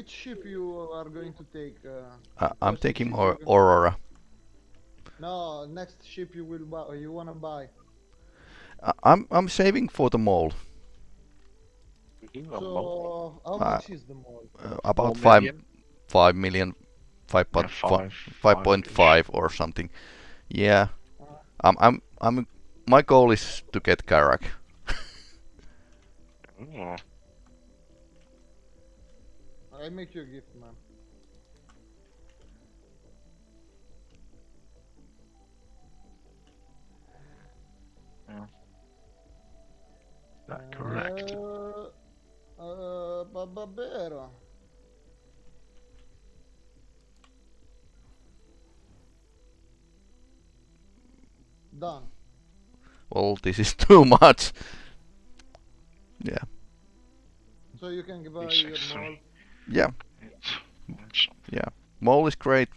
which ship you are going to take? Uh, Uh, I'm taking or Aurora. No, next ship you will buy. You wanna buy. I- I'm I'm saving for the Mole. So how Uh, much is the Mole? Uh, about Four five million? five million, five Yeah, point five, five point five or something. Yeah. I'm I'm I'm my goal is to get Carrack. I make you a gift, man. that correct. Uh, uh, Bababero. Done. Well, this is too much. Yeah. So you can buy Six, your three. Mall. Yeah. It's, it's, Yeah. Mole is great.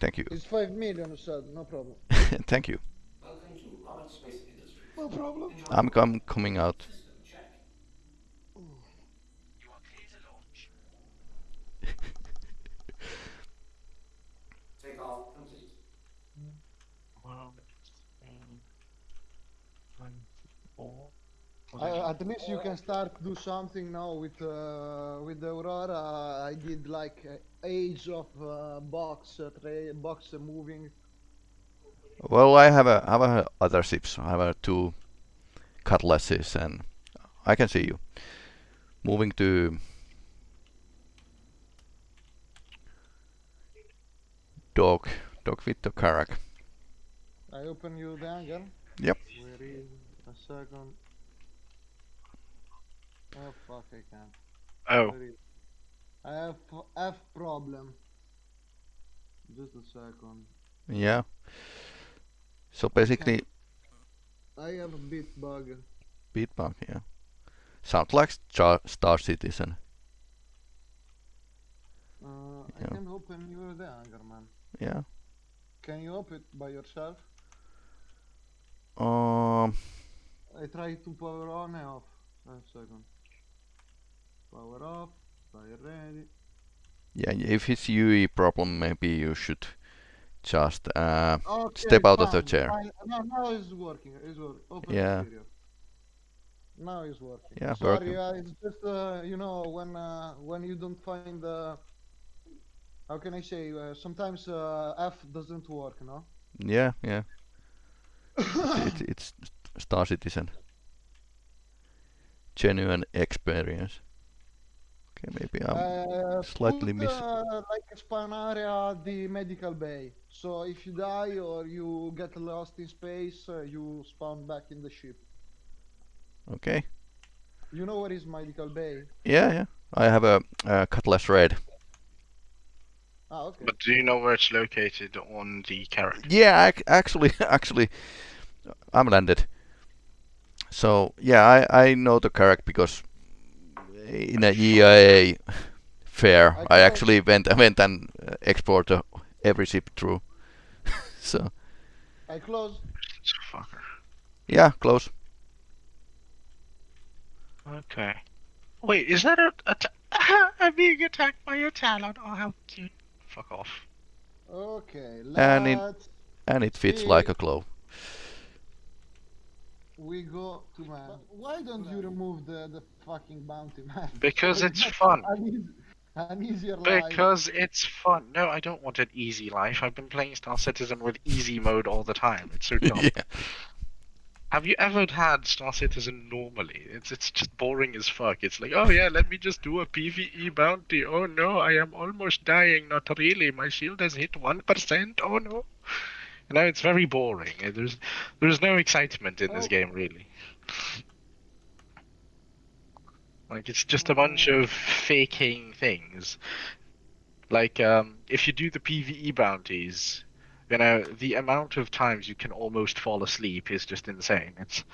Thank you. It's five million, you said. No problem. Thank you. Welcome to Arnold Space Industries. No problem. I'm com coming out. System check. You are clear to launch. Take off complete. well, um, one, four, Uh, at least you can start do something now with uh, with the Aurora. I did like uh, age of uh, box uh, tray box moving. Well, I have a have a other ships. I have a two cutlasses, and I can see you moving to dog dog with the Carrack. I open you the hangar. Yep. Where is a second? Oh fuck! I can't. Oh, I have F problem. Just a second. Yeah. So basically, I have a bit bug. Bit Beatbug. Yeah. Sounds like Star, Star Citizen. Uh, I Yeah. can open you the hangar, man. Yeah. Can you open it by yourself? Um. I try to power on and off. A second. Power off. Fire ready. Yeah. If it's UE problem, maybe you should just uh. Okay, Step out of the chair. fine. No, now it's working. It's working. Open Yeah. Now it's working. Yeah, Sorry, working. uh, it's just uh, you know when uh, when you don't find uh, how can I say? Uh, sometimes uh, F doesn't work, no? Yeah. Yeah. it's, it's Star Citizen. Genuine experience. Okay, maybe I'm. Uh, slightly put, miss- uh, like a spawn area the medical bay. So if you die or you get lost in space, uh, you spawn back in the ship. Okay. You know where is medical bay? Yeah. Yeah. I have a, uh cutlass red. Ah, okay. but do you know where it's located on the character? Yeah, ac- actually, actually, I'm landed. So yeah, I I know the character because in a EIA fair, I I actually went I went and uh, explored uh, every ship through. so I close. It's a fucker. yeah, close. Okay. Wait, is that a, a t- I'm being attacked by a talon? Oh, how cute. Fuck off. Okay, And it- And it fits See? like a glove. We go to man. Why don't you remove the the fucking bounty, man? Because it's fun. An, eas- an easier life. Because it's fun. No, I don't want an easy life. I've been playing Star Citizen with easy mode all the time. It's so dumb. yeah. Have you ever had Star Citizen normally? It's it's just boring as fuck. It's like, oh yeah, let me just do a PVE bounty. Oh no, I am almost dying. Not really. My shield has hit one percent. Oh no. You know, it's very boring. There's there's no excitement in this Oh. game really. Like it's just a bunch of faking things. Like um, if you do the PVE bounties, you know the amount of times you can almost fall asleep is just insane. It's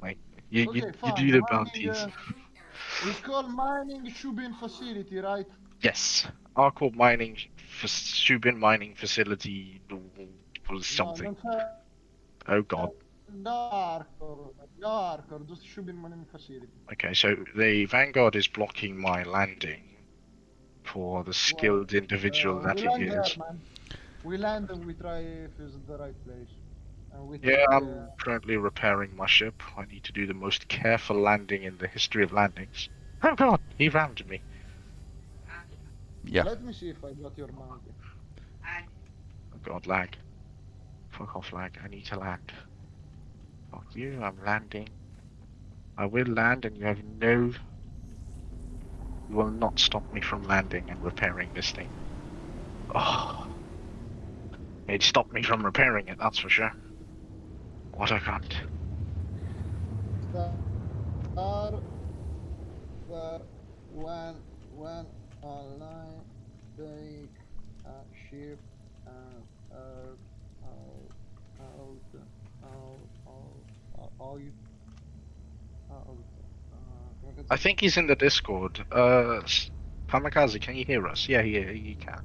like you you, Okay, you fine. do the Mining, bounties. uh, it's called mining Shubin facility, right? Yes, ArcCorp mining, f- Shubin mining facility, or something. Oh god. dark or just should mining facility. Okay, so the Vanguard is blocking my landing for the skilled individual Uh, that it is. he land there, is. man. We land and we try if it's the right place. And we Yeah, I'm uh, currently repairing my ship. I need to do the most careful landing in the history of landings. Oh god, he rammed me. Yeah. Let me see if I got your mountain. Oh god, lag. Fuck off, lag. I need to land. Fuck you, I'm landing. I will land and you have no... You will not stop me from landing and repairing this thing. Oh. It stopped me from repairing it, that's for sure. What a cunt. Star, where, when, ship and out, out, uh, I think he's in the Discord. Uh, Kamikaze, can you hear us? Yeah, yeah, you can.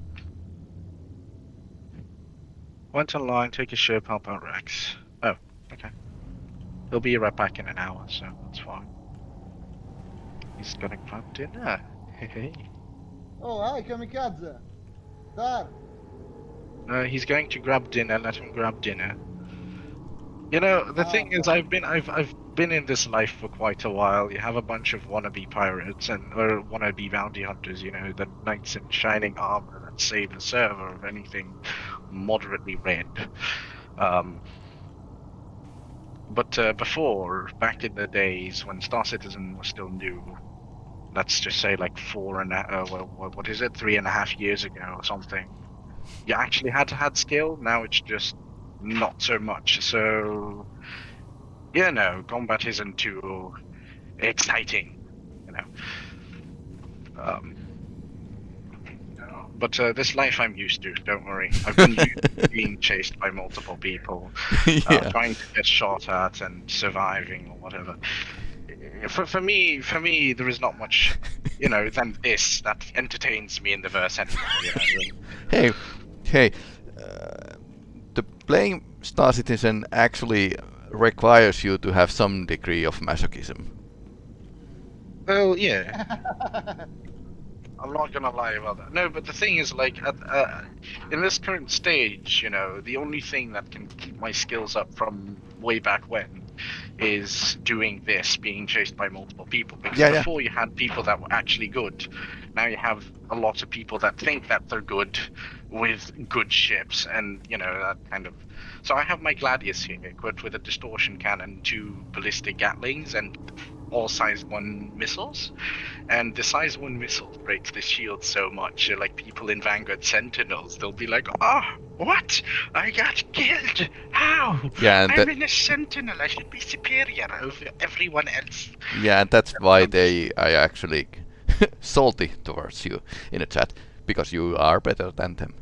Went online, take a ship, help out Rex. Oh, okay. He'll be right back in an hour, so that's fine. He's gonna grab dinner. Hey. Oh, hi, Kamikaze! Star! Uh, he's going to grab dinner. Let him grab dinner. You know, the Ah, thing is. I've been, I've, I've been in this life for quite a while. You have a bunch of wannabe pirates and or wannabe bounty hunters. You know, the knights in shining armor that save the server of anything moderately red. Um, but uh, before, back in the days when Star Citizen was still new, let's just say like four and a, uh, what, what is it, three and a half years ago or something you actually had had skill. Now it's just not so much. So, yeah, no, combat isn't too exciting, you know. Um, but uh, this life I'm used to. Don't worry. I've been being chased by multiple people, uh, yeah. trying to get shot at and surviving or whatever. For, for me, for me, there is not much, you know, than this that entertains me in the verse anyway. You know? Hey, hey. Uh, the playing Star Citizen actually requires you to have some degree of masochism. Well, yeah. I'm not gonna lie about that. No, but the thing is, like, at, uh, in this current stage, you know, the only thing that can keep my skills up from way back when is doing this, being chased by multiple people. Because Yeah, yeah. before you had people that were actually good. Now you have a lot of people that think that they're good with good ships, and you know that kind of. So I have my Gladius here, equipped with a distortion cannon, two ballistic Gatlings, and all size one missiles. And the size one missile breaks the shield so much, uh, like people in Vanguard Sentinels, they'll be like, "Ah, what? I got killed! How? Yeah, and I'm that, in a Sentinel. I should be superior over everyone else." yeah, and that's why they I actually salty towards you in a chat because you are better than them.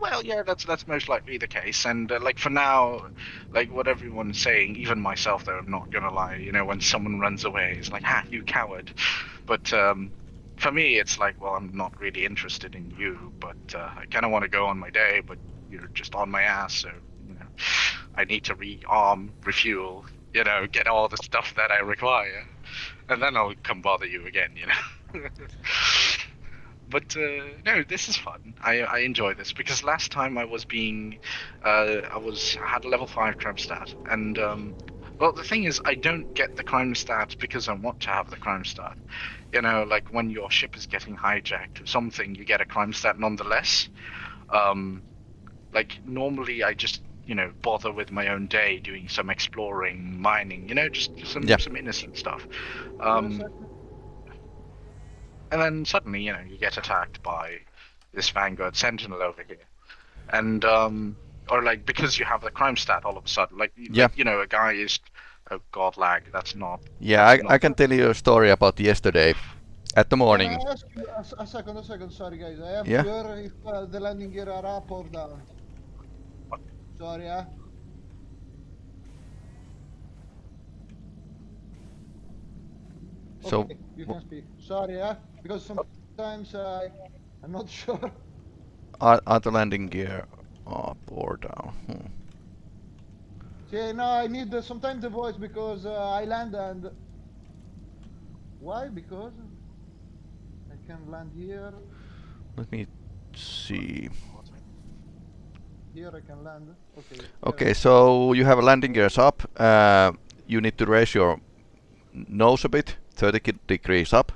Well, yeah, that's that's most likely the case. And uh, like for now, like what everyone's saying, even myself, though, I'm not gonna lie. You know, when someone runs away, it's like, "Ha, you coward!" But um, for me, it's like, well, I'm not really interested in you, but uh, I kind of want to go on my day, but you're just on my ass, so you know, I need to rearm, refuel, you know, get all the stuff that I require, and then I'll come bother you again, you know. but uh, no, this is fun. I I enjoy this because last time I was being, uh, I was had a level five crime stat, and um, well, the thing is, I don't get the crime stat because I want to have the crime stat. You know, like when your ship is getting hijacked or something, you get a crime stat nonetheless. Um, like normally, I just you know bother with my own day, doing some exploring, mining, you know, just some Yeah. some innocent stuff. Um, and then suddenly, you know, you get attacked by this Vanguard Sentinel over here, and um, or like because you have the crime stat all of a sudden, like, Yeah. like, you know, a guy is, oh god, lag. That's not. Yeah, I, That's I not- can tell you a story about yesterday at the morning. Can I ask you a, s- a second, a second, sorry guys. I am Yeah. sure if uh, the landing gear are up or down. Sorry, eh? So, Okay, you can speak. Sorry, yeah, Because sometimes I, I'm not sure. are, are the landing gear up or down? Hmm. See, no, I need uh, sometimes the voice because uh, I land and. Why? Because I can land here. Let me see. Here I can land. Okay. Okay, so you have a landing gears up. Uh, you need to raise your nose a bit, 30 degrees up.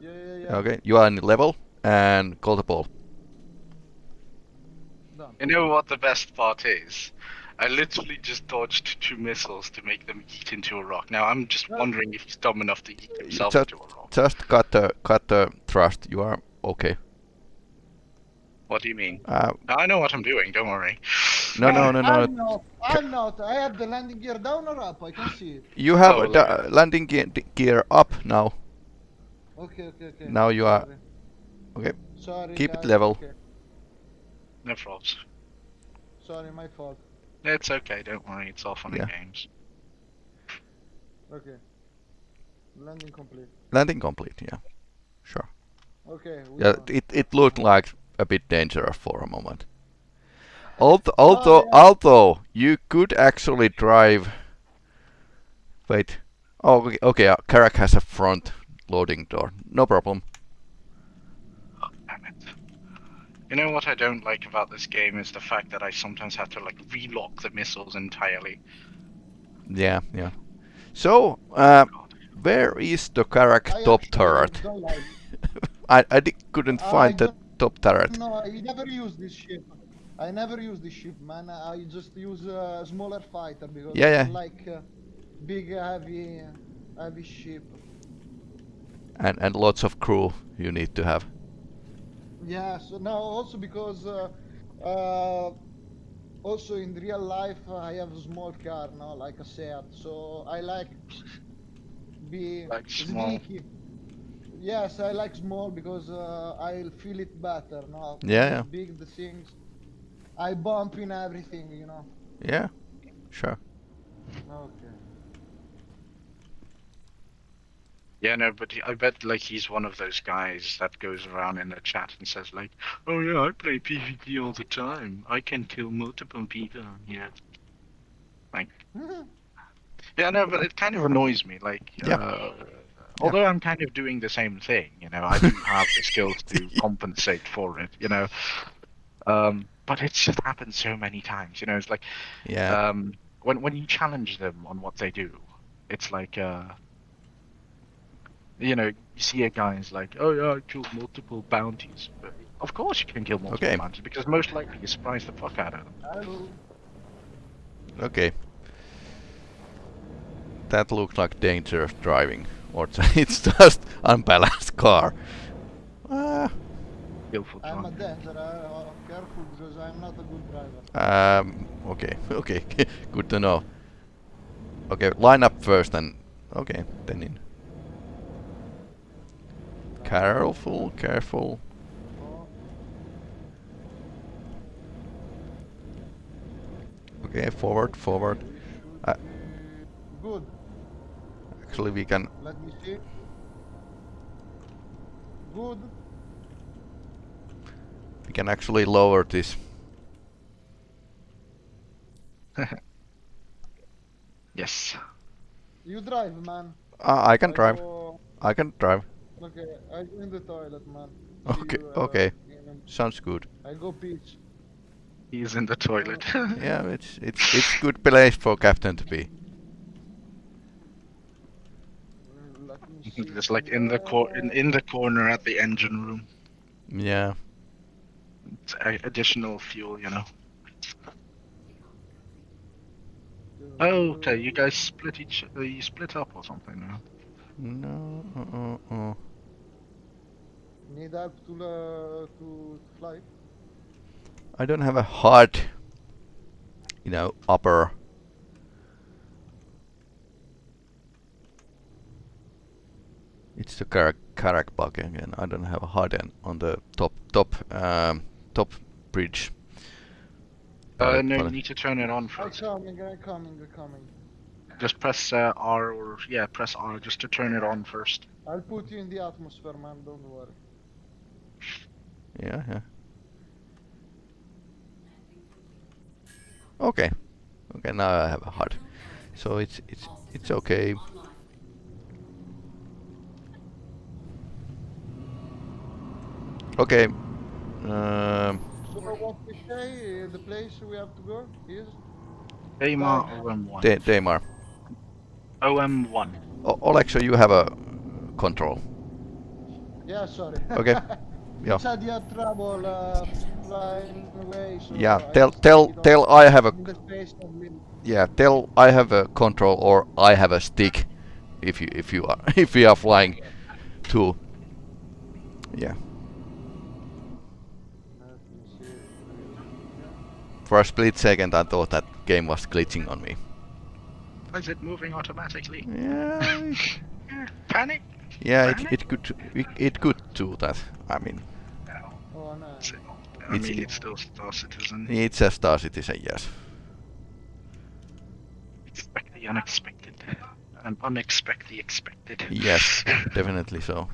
Yeah, yeah, yeah. Okay, you are in level and call the ball. Done. You know what the best part is? I literally just dodged two missiles to make them eat into a rock. Now I'm just wondering if he's dumb enough to eat himself just- into a rock. Just cut the cut the thrust. You are okay. What do you mean? Uh, I know what I'm doing. Don't worry. no, no, no, no. I'm not. I'm not. I have the landing gear down or up. I can see it. You have Oh, the uh, landing ge- gear up now. Okay, okay, okay. Now you are- okay. Sorry. Keep it level. Okay. No problems. Sorry, my fault. It's okay. Don't worry. It's all fun Yeah. and games. Okay. Landing complete. Landing complete. Yeah, sure. Okay. we Yeah, won. it it looked like a bit dangerous for a moment. Although although yeah. although you could actually drive. Wait. Oh, okay. okay uh, Carrack has a front loading door. No problem. Oh, damn it. You know what I don't like about this game is the fact that I sometimes have to like relock the missiles entirely. Yeah, yeah. So, uh, God. where is the Carrack I top turret? Like. I I di- couldn't find the don't top turret. No, I never use this ship. I never use this ship, man. I just use a smaller fighter because Yeah, yeah. don't like uh, big, heavy, heavy ship. And and lots of crew you need to have. Yeah. So now also because uh, uh, also in real life uh, I have a small car now, like a Seat. So I like be Like small. Sneaky. Yes, I like small because uh, I'll feel it better. No, Yeah, yeah. Big the things. I bump in everything, you know. Yeah, sure. Okay. Yeah, no, but he- I bet like he's one of those guys that goes around in the chat and says like, "Oh yeah, I play PvP all the time. I can kill multiple people." Yeah. Like, yeah, no, but it kind of annoys me. Like, Yeah. uh, although I'm kind of doing the same thing, you know, I do have the skills to compensate for it, you know. Um, but it's just happened so many times, you know. It's like Yeah. um, when when you challenge them on what they do, it's like uh, you know, you see a guy is like, oh yeah, I killed multiple bounties. But of course you can kill multiple Okay. bounties because most likely you surprise the fuck out of them. Hello. Okay. That looks like dangerous driving, or it's just unbalanced car. Skillful I'm a driving. dancer. Uh, careful because I'm not a good driver. um, okay, okay, good to know. Okay, line up first and okay, then in. Careful, careful. Okay, forward, forward. Uh, good. Actually, we can. Let me see. Good. We can actually lower this. Yes. You drive, man. Uh, I can I drive. Go, I can drive. okay, I go in the toilet, man. Okay, you, uh, okay. Sounds good. a- I go pitch. He's in the toilet. Yeah, it's it's it's good place for captain to be. Mm, Let me see. Just like in the cor- in, in the corner at the engine room. Yeah. It's a- additional fuel, you know. Oh, okay. You guys split each. Uh, you split up or something now. No. Uh, uh, uh. Need help to uh, to fly? I don't have a heart. you know, upper. It's the Carrack Carrack bug again. I don't have a hard end on the top top um, top bridge. Uh, Pilot- no, you need to turn it on I'm first. coming, I'm coming, I'm coming. Just press uh, R or yeah, press R just to turn it on first. I'll put you in the atmosphere, man. Don't worry. Yeah, yeah. Okay, Okay, now I have a HUD. So it's it's it's okay. Okay. Um, So what we say, uh, the place we have to go is? Daymar Uh, OM1. Da- Daymar. OM1. O- Olexo, you have a control. Yeah, sorry. Okay. Yeah. Said you had trouble uh, flying away, so Yeah. Tell just tell tell I have a in the space and we- yeah. Tell I have a control or I have a stick. If you if you are if you are flying too. Yeah. Let me see. For a split second, I thought that game was glitching on me. Is it moving automatically? Yeah. Panic? Yeah, it, it could it, it could do that. I mean, Oh no. I It's- mean, it's still Star Citizen. it's a Star Citizen, yes. Expect the unexpected. And unexpect the expected. Yes, definitely so.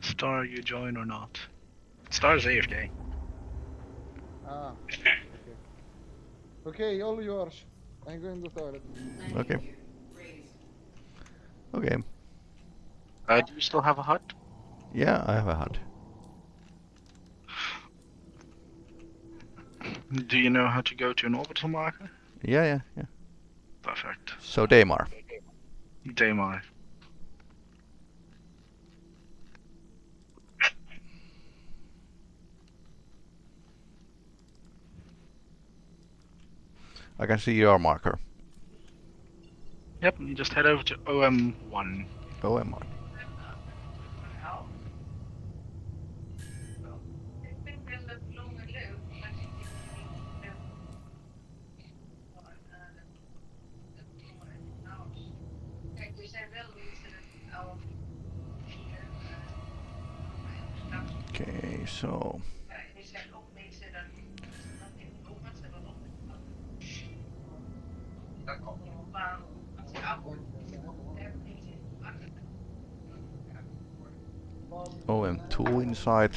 Star, you join or not? Star's AFK. Ah. Okay. Okay, all yours. I'm going to the toilet. Okay. Okay. Uh, do you still have a HUD? Yeah, I have a HUD. Do you know how to go to an orbital marker? Yeah, yeah, yeah. Perfect. So Daymar. Daymar. I can see your marker. Yep, just head over to OM1. OMR. Okay, so OM2 inside.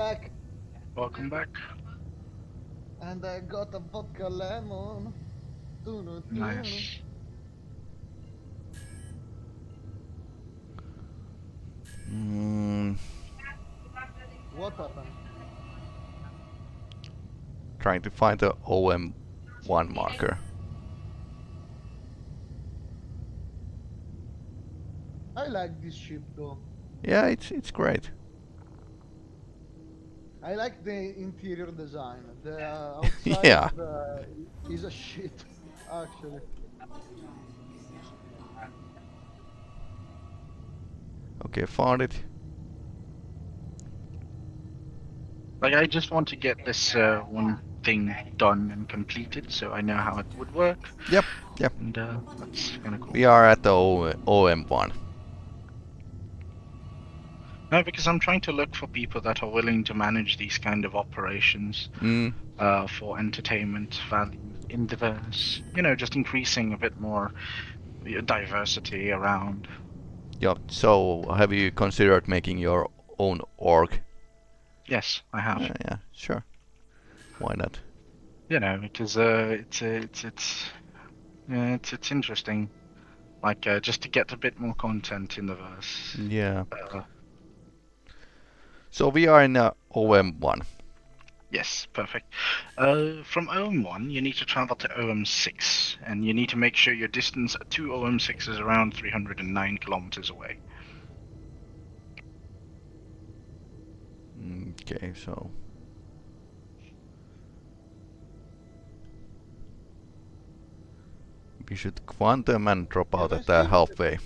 Back, Welcome back. and I got a vodka lemon. Doo-doo-doo. Nice. Mm, What happened? trying to find the OM1 marker. I like this ship though. Yeah, it's it's great. I like the interior design. The uh, outside Yeah. uh, is a shit, actually. Okay, found it. Like, I just want to get this uh, one thing done and completed so I know how it would work. Yep, yep. And uh, that's kind of cool. We are at the o- OM1. No, because I'm trying to look for people that are willing to manage these kind of operations Mm, uh, for entertainment value in the verse. You know, just increasing a bit more uh, diversity around. yeah. So, have you considered making your own org? Yes, I have. Uh, yeah, sure. Why not? You know, because uh, it's uh, it's it's yeah, it's it's interesting. Like uh, just to get a bit more content in the verse. Yeah. Uh, So we are in uh, OM1. Yes, perfect. Uh, from OM1, you need to travel to OM6, and you need to make sure your distance to OM6 is around 309 kilometers away. Okay, so. We should quantum and drop out at the halfway.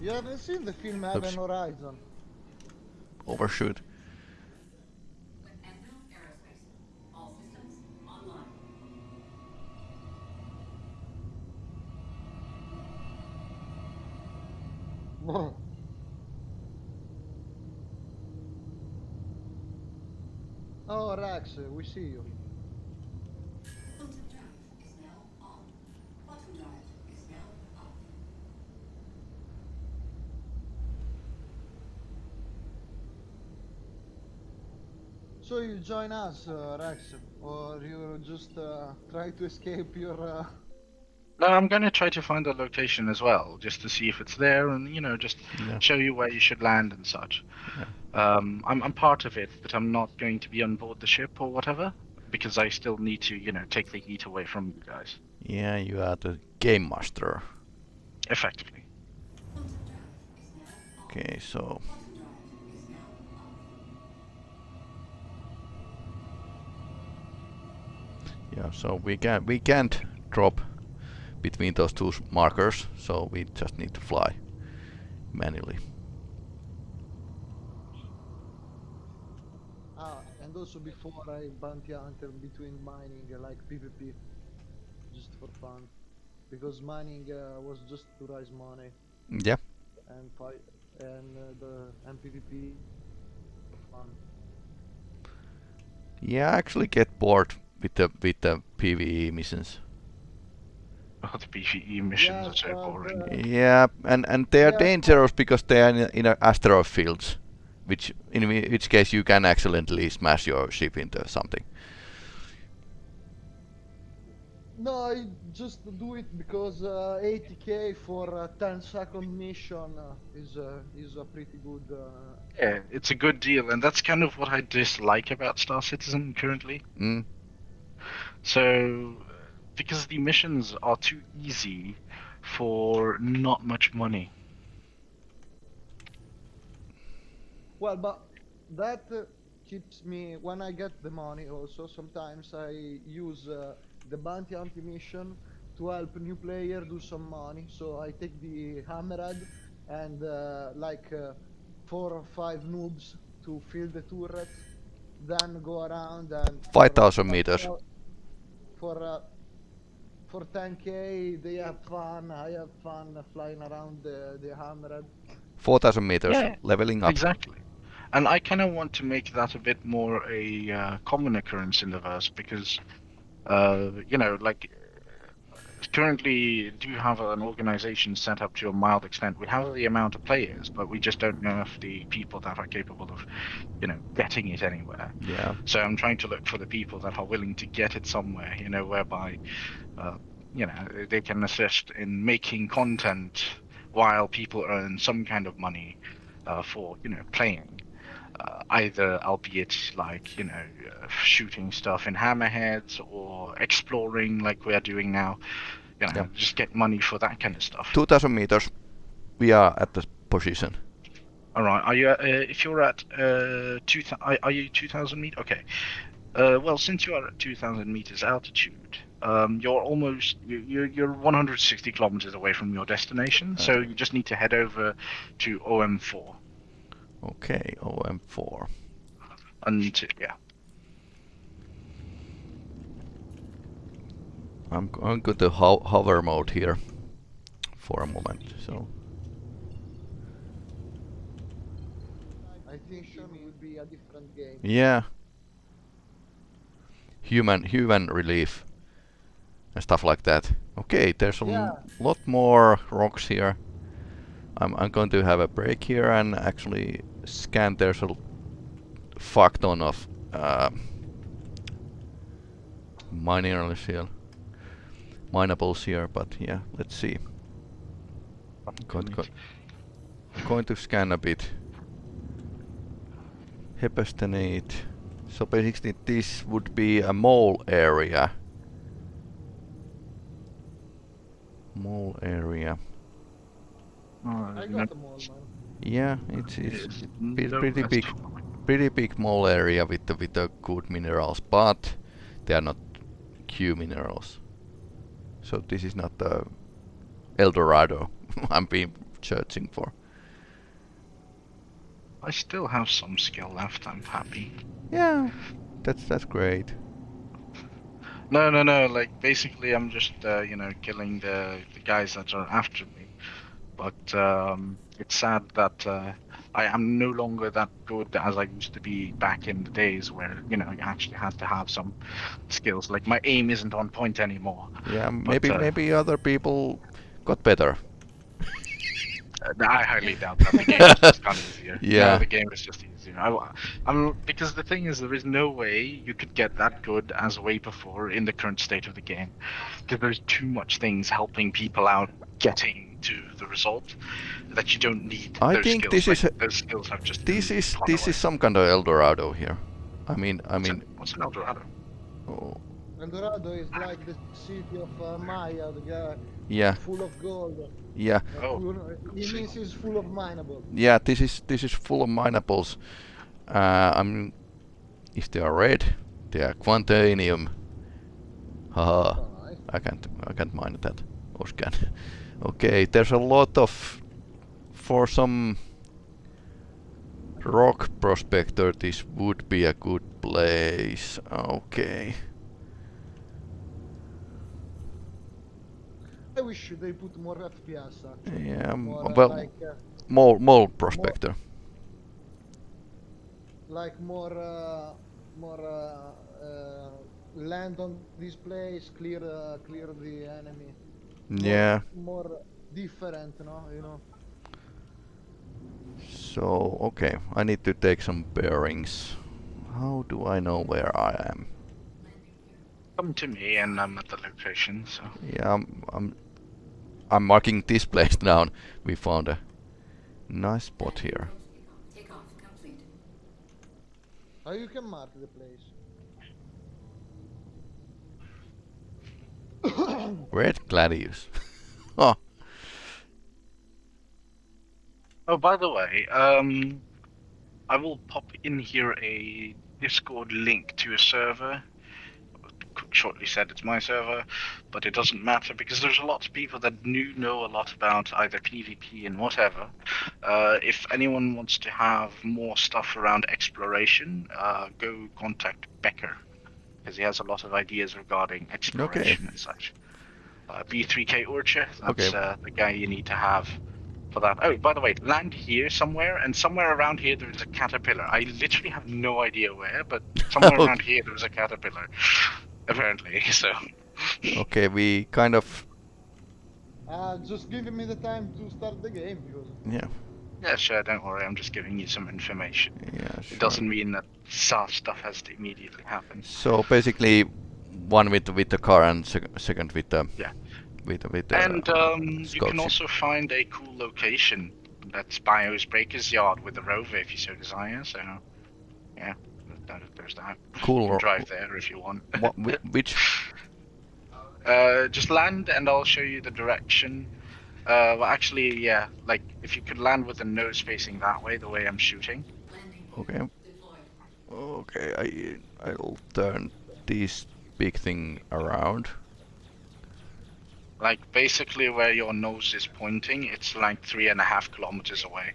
You haven't seen the film Oops. Event Horizon? overshoot. oh, Rax, uh, we see you. So you join us, uh, Rax, or you just uh, try to escape your. Uh... No, I'm going to try to find the location as well, just to see if it's there, and you know, just Yeah. show you where you should land and such. Um, I'm I'm part of it, but I'm not going to be on board the ship or whatever, because I still need to, you know, take the heat away from you guys, Yeah, you are the game master. effectively. Quantum drive is now on. Okay, so yeah, so we can we can't drop between those two markers, so we just need to fly manually. Ah, and also before I bounty hunter between mining, uh, like PvP, just for fun, because mining uh, was just to raise money Yeah, and fight, and uh, the and PvP fun. yeah, I actually get bored with the with the PVE missions. Oh, the PvE missions Yeah, are so boring. uh, Yeah, and and they are Yeah. dangerous because they are in, in a asteroid fields, which in which case you can accidentally smash your ship into something. No, I just do it because uh, 80k for a 10 second mission uh, is uh, is a pretty good. Uh, Yeah, it's a good deal, and that's kind of what I dislike about Star Citizen currently. Mm. So, because the missions are too easy for not much money. Well, but that uh, keeps me when I get the money. Also, sometimes I use uh, the bounty hunting mission to help new player do some money. So I take the hammerhead and uh, like uh, four or five noobs to fill the turret, then go around and 5,000 uh, meters. For uh, for 10k, they have fun. I have fun flying around the the hammerhead. Four thousand meters, Yeah, leveling up. Exactly. And I kind of want to make that a bit more a uh, common occurrence in the verse because, uh, you know, like currently do have an organization set up to a mild extent. We have the amount of players, but we just don't know if the people that are capable of, you know, getting it anywhere. Yeah, So I'm trying to look for the people that are willing to get it somewhere, you know, whereby, uh, you know, they can assist in making content while people earn some kind of money uh, for, you know, playing. Uh, either, albeit like, you know, uh, shooting stuff in hammerheads or exploring like we are doing now. You know, Yeah. just get money for that kind of stuff. two thousand meters. We are at the position. All right. Are you? Uh, if you're at uh, two, are, are you two thousand meters? Okay. Uh, well, since you are at two thousand meters altitude, um, you're almost you- you're you're 160 kilometers away from your destination. So you just need to head over to OM4 Okay, OM4. and yeah. I'm g- I'm going to ho- hover mode here for a moment. So I think it will be a different game. yeah, human human relief and stuff like that. Okay, there's a Yeah. lot more rocks here. I'm I'm going to have a break here and actually scan. There's a l- fuck ton of uh, minerals here, minables here. But yeah, let's see. Going, go, going to scan a bit. Hephaestanite. So basically this would be a mole area. Mole area. I got them all, man. Yeah, it's it's Yes. No, pretty big, pretty big mole area with the with the good minerals, but they are not Q minerals. So this is not the El Dorado I'm been searching for. I still have some skill left. I'm happy. Yeah, that's that's great. No, no, no. Like basically, I'm just uh, you know killing the the guys that are after me. But um, it's sad that uh, I am no longer that good as I used to be back in the days where you know you actually had to have some skills. Like my aim isn't on point anymore. Yeah, maybe uh, maybe other people got better. Uh, I highly doubt that. The game is just kind of easier. Yeah. No, the game is just easier. I, am because the thing is, there is no way you could get that good as way before in the current state of the game, because there's too much things helping people out getting to the result that you don't need. I those think skills. this is like, a- those skills have just This is this away. is some kind of El Dorado here. I mean I What's mean an- what's an Eldorado? oh, Eldorado is like the city of uh, Maya, the guy yeah full of gold. yeah Oh. full- it means it's full of mineable. yeah this is this is full of minables. Uh, I'm if they are red, they are quantainium. Haha. I can't I can't mine that or scan. Okay, there's a lot of for some rock prospector this would be a good place. Okay. I wish they put more FPS actually. Yeah, More, uh, well like, uh, mole mole prospector. like more, uh, more uh, uh, land on this place, clear, uh, clear the enemy. More- Yeah. More different, no? You know. So okay, I need to take some bearings. How do I know where I am? Come to me, and I'm at the location. So Yeah, I'm I'm, I'm marking this place down. We found a nice spot here. Takeoff complete. How you can mark the place? Red Gladius. oh, Oh, by the way, um, I will pop in here a Discord link to a server. Shortly said it's my server, but it doesn't matter because there's a lot of people that do know a lot about either PvP and whatever. Uh, if anyone wants to have more stuff around exploration, uh, go contact Becker because he has a lot of ideas regarding exploration and such. Uh, B3K Orcha, that's Okay. uh, the guy you need to have for that. Oh, by the way, land here somewhere, and somewhere around here there's a caterpillar. I literally have no idea where, but somewhere Okay. around here there's a caterpillar, apparently. So, okay. We kind of Uh, just give me the time to start the game because yeah yeah, sure, don't worry. I'm just giving you some information. yeah. Sure. It doesn't mean that such stuff has to immediately happen. So basically, one with with the car and sec- second with the Yeah. with with the And um, you can also find a cool location. That's Brio's Breaker's Yard with the rover if you so desire. So, yeah, there's that. cool. You can drive there if you want. What, which Uh, just land and I'll show you the direction. Uh, well, actually, yeah, like if you could land with the nose facing that way, the way I'm shooting. Okay okay I I'll turn this big thing around. Like basically where your nose is pointing, it's like three and a half kilometers away,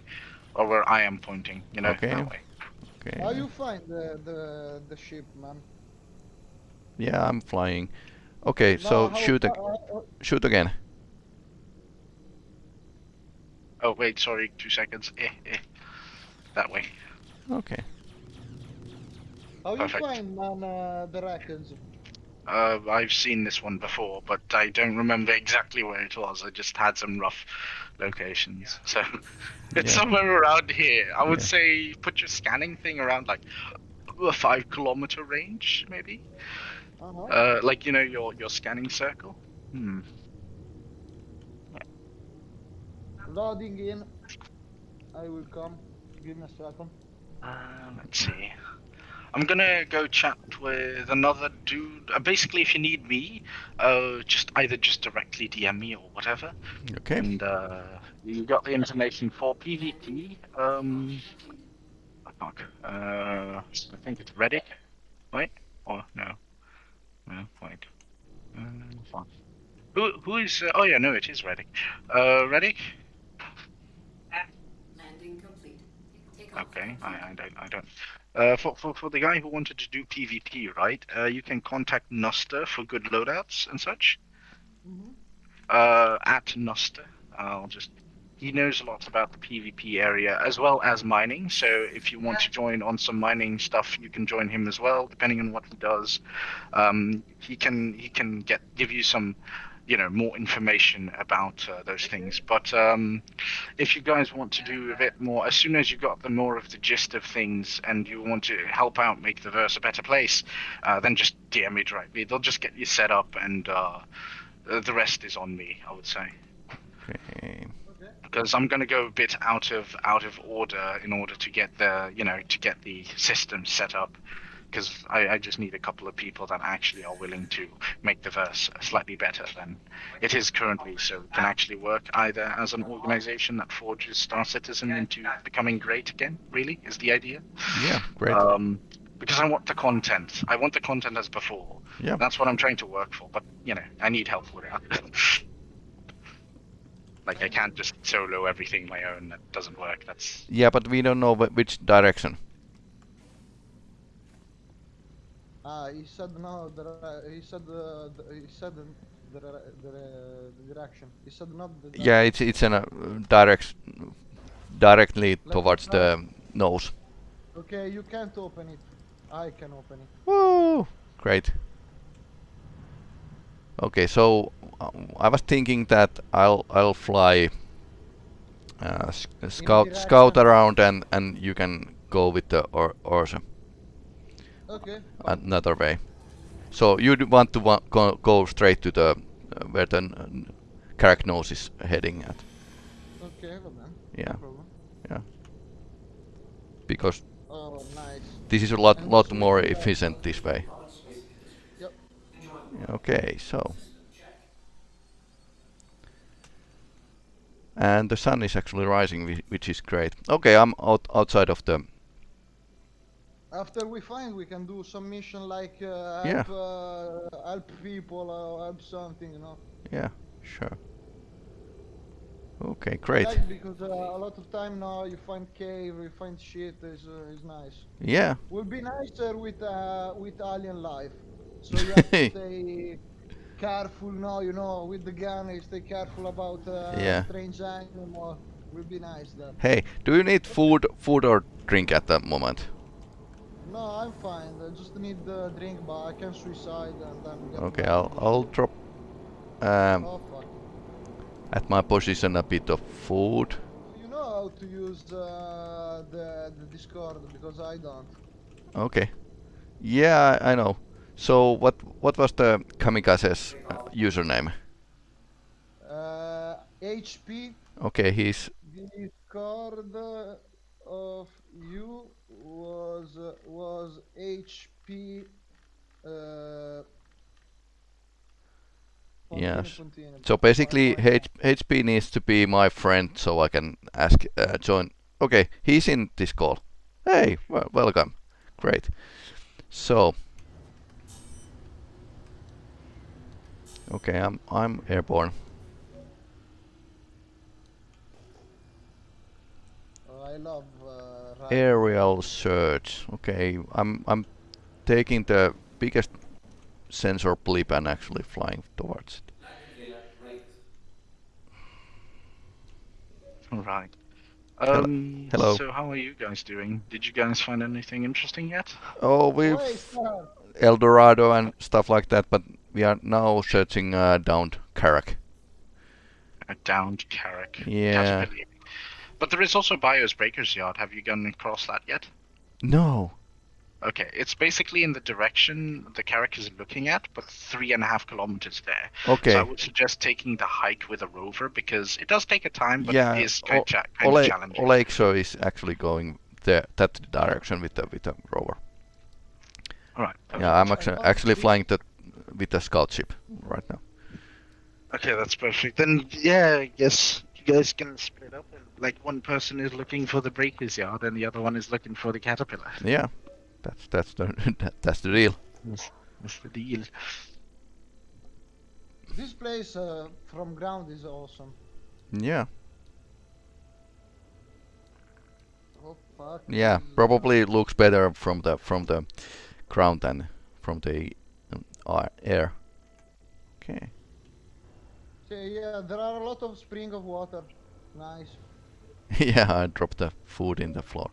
or where I am pointing. You know, Okay. that way. Okay. how you find the the, the ship, man? Yeah, I'm flying. Okay, No, so shoot ag- uh, uh, shoot again. Oh wait, sorry, two seconds. Eh, eh. That way. Okay. how you Perfect. find man uh, the wreckage? Uh, I've seen this one before, but I don't remember exactly where it was. I just had some rough locations. So it's Yeah. somewhere around here. I would Yeah. say put your scanning thing around like a five kilometer range, maybe. Uh-huh. Uh, like you know your your scanning circle. Hmm. Loading in. I will come. Give me a second. Uh, let's see. I'm gonna go chat with another dude. Uh, basically, if you need me, uh, just either just directly DM me or whatever. Okay. And uh, you got the information for PvP. Um, fuck. Uh, I think it's Reddick. Wait, or no, no, wait. Uh, fuck. Who who is? Uh, oh yeah, no, it is Reddick. Uh, Reddick. Landing complete. Takeoff Okay, I. I don't I don't. Uh, for, for for the guy who wanted to do PvP, right? Uh, you can contact Nuster for good loadouts and such. Mhm. Uh, at Nuster. I'll just he knows a lot about the PvP area as well as mining. So if you want to join on some mining stuff, you can join him as well, depending on what he does. Um, he can he can get give you some, you know, more information about uh, those things. But um, if you guys want to do a bit more, as soon as you got the more of the gist of things, and you want to help out make the verse a better place, uh, then just DM me directly. They'll just get you set up, and uh, uh, the rest is on me. I would say Okay. Okay. because I'm going to go a bit out of out of order in order to get the you know to get the system set up because I, I just need a couple of people that actually are willing to make the verse slightly better than it is currently so it can actually work either as an organization that forges Star Citizen into becoming great again really is the idea Yeah, great. um, because I want the content I want the content as before Yeah. that's what I'm trying to work for but you know I need help with it like I can't just solo everything my own that doesn't work that's yeah, but we don't know which direction. Ah, he said no. The, he said uh, the, he said the, the, the, the direction. He said not the. Yeah, it's it's in a direct directly me towards the nose. Okay, you can't open it. I can open it. Woo! Great. Okay, so uh, I was thinking that I'll I'll fly uh, s- scout scout around and and you can go with the or Ursa Okay. another way. So you want to wa- go, go straight to the uh, where the n- Carrack is heading at. Okay, well then. Yeah, No problem. because Oh, nice. this is a lot And lot more efficient this way. Roberts Space Industries. Yep. Okay, so and the sun is actually rising, which is great. Okay, I'm out outside of the After we find, we can do some mission like uh, Yeah. help, uh, help people or help something, you know. yeah, sure. Okay, great. Like because uh, a lot of time now you find cave, you find shit is uh, is nice. Yeah, Will be nicer with uh, with alien life. So you have to stay careful now, you know, with the gun. You stay careful about uh, Yeah. strange animal. Will be nice then. Hey, do you need food, food or drink at the moment? No, I'm fine. I just need the drink, but I can suicide and then get. Okay. I'll I'll drop um, Oh at my position a bit of food. You know how to use uh, the the Discord because I don't. Okay. Yeah, I, I know. So what what was the kamikaze's uh, username? Uh, HP Okay, he's Discord of you was uh, was HP. Uh, Yes. so basically. H, HP needs to be my friend so I can ask uh, join. Okay, he's in this call. Hey, well, welcome. Great. So Okay, I'm I'm airborne. I love uh. Aerial search. Okay, I'm I'm taking the biggest sensor blip and actually flying towards it. Right. All right. Hello- Um, hello. So how are you guys doing? Did you guys find anything interesting yet? Oh, we've Wait, sir. El Dorado and stuff like that, but we are now searching uh, downed Carrack. A downed Carrack. Yeah. Caterpillar. But there is also Brio's Breaker's Yard. Have you gone across that yet? No. Okay, it's basically in the direction the character is looking at, but three and a half kilometers there. Okay. So I would suggest taking the hike with a rover because it does take a time, but yeah. it is kind, O- of, cha- kind Ole, of challenging. Olexo is actually going there that direction with the with the rover. All right. Yeah, I'm actually actually flying the with a scout ship right now. Okay, that's perfect. Then yeah, I guess you guys can split up. And, like one person is looking for the Breaker's Yard, and the other one is looking for the Caterpillar. Yeah. That's that's the that, that's the deal. That's, that's the deal. This place uh, from ground is awesome. Yeah. Oh. Yeah, this is- probably looks better from the from the ground than from the um, air. Okay. Okay, yeah, there are a lot of spring of water. Nice. yeah, I dropped the food in the floor.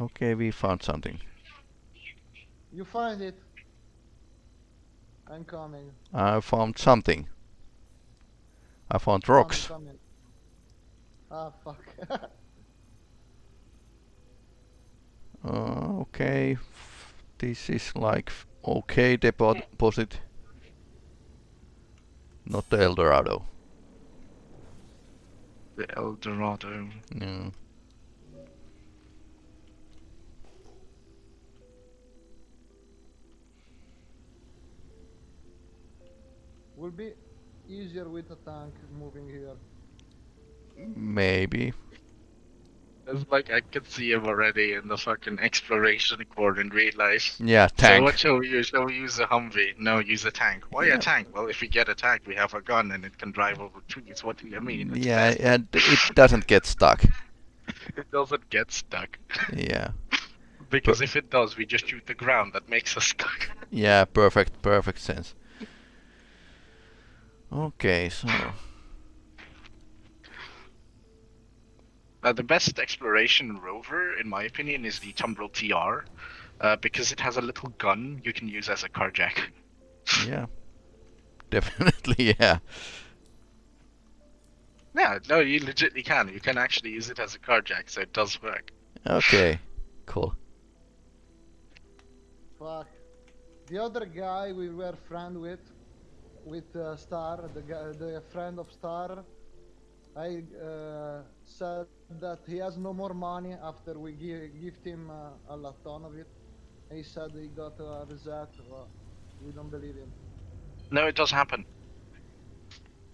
Okay, we found something. You find it. I'm coming. I found something. I found rocks. Ah, fuck. Uh, okay, f- this is like okay depo- deposit. Not the Eldorado. The El Dorado. No. Will be easier with a tank moving here. Maybe. It's like I could see him already in the fucking exploration core in real life. Yeah, So tank. what shall we use? Shall we use a Humvee? No, use a tank. Why Yeah. a tank? Well, if we get attacked, we have a gun and it can drive over trees. What do you mean? It's yeah, fast. and it doesn't get stuck. It doesn't get stuck. Yeah. Because if it does, we just shoot the ground. That makes us stuck. Yeah, perfect, perfect sense. Okay, so Uh, the best exploration rover, in my opinion, is the Tumbril TR, uh, because it has a little gun you can use as a carjack. yeah, definitely, yeah. Yeah, no, you legitly can. You can actually use it as a carjack, so it does work. Okay, cool. Fuck. The other guy we were friend with, with uh, Star, the guy, the friend of Star, I uh, said that he has no more money after we give gift him uh, a lot ton of it. He said he got a reset, but we don't believe him. No, it does happen.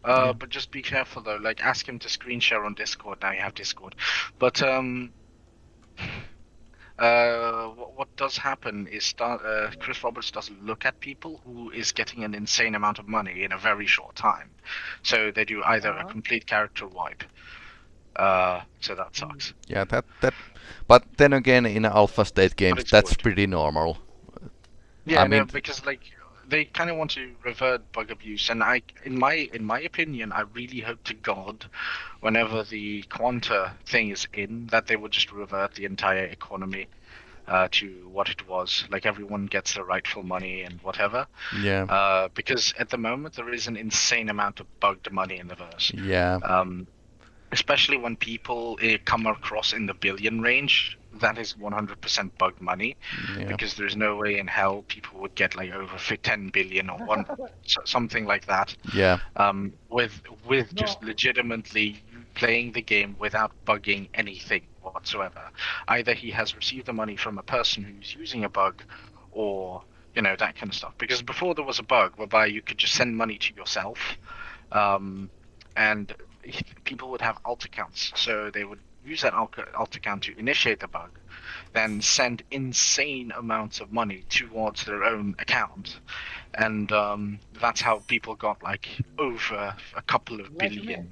Uh, Yeah. but just be careful though. Like, ask him to screen share on Discord. Now you have Discord. But um, uh, what, what does happen is Star, uh, Chris Roberts doesn't look at people who is getting an insane amount of money in a very short time. So they do either a Uh-huh. complete character wipe. Uh, so that sucks. Yeah, that that. But then again, in alpha state games, that's good. pretty normal. Yeah, I no, mean- because like they kind of want to revert bug abuse, and I, in my in my opinion, I really hope to God, whenever the Quanta thing is in, that they would just revert the entire economy uh, to what it was. Like everyone gets their rightful money and whatever. Yeah, Uh, because at the moment there is an insane amount of bugged money in the verse. yeah, Um, especially when people uh, come across in the billion range, that is 100% bug money yeah. because there's no way in hell people would get like over 10 billion or one something like that. Yeah, um, with with just legitimately playing the game without bugging anything whatsoever. Either he has received the money from a person who's using a bug or you know that kind of stuff. Because before there was a bug whereby you could just send money to yourself um, and people would have alt accounts. So they would use that alt alt account to initiate the bug then send insane amounts of money towards their own account. And um, that's how people got like over a couple of Like billion.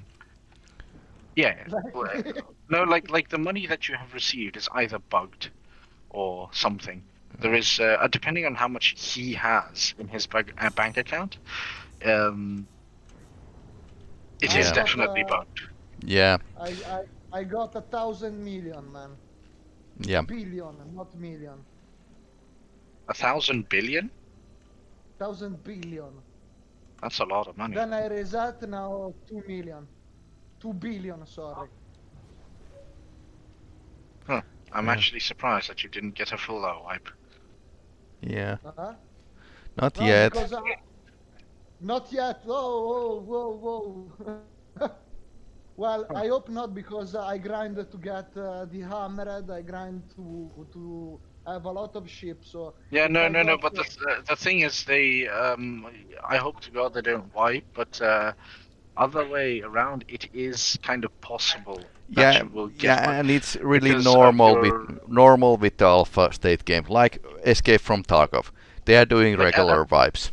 yeah Like well, me. no like like the money that you have received is either bugged or something. There is uh, uh, depending on how much he has in his bag, uh, bank account um it is Yeah. definitely Uh, bugged. Yeah, I, I, I got a thousand million, man. yeah. Billion, not million. a thousand billion Thousand billion. Thousand that's a lot of money Then I reset now two million. Two billion, sorry. Huh. I'm Yeah. actually surprised that you didn't get a full low wipe Yeah, Uh-huh. not No, yet. I, not yet. Whoa, whoa, whoa, whoa. well, I hope not because I grind to get uh, the hammerhead. I grind to to have a lot of ships. So Yeah, no, no, no. But the th- the thing is, they um, I hope to God they don't wipe. But uh, other way around, it is kind of possible Yeah, you will get. yeah, one. and it's really because normal your- with normal with the alpha state game, like Escape from Tarkov. They are doing Like, regular vibes.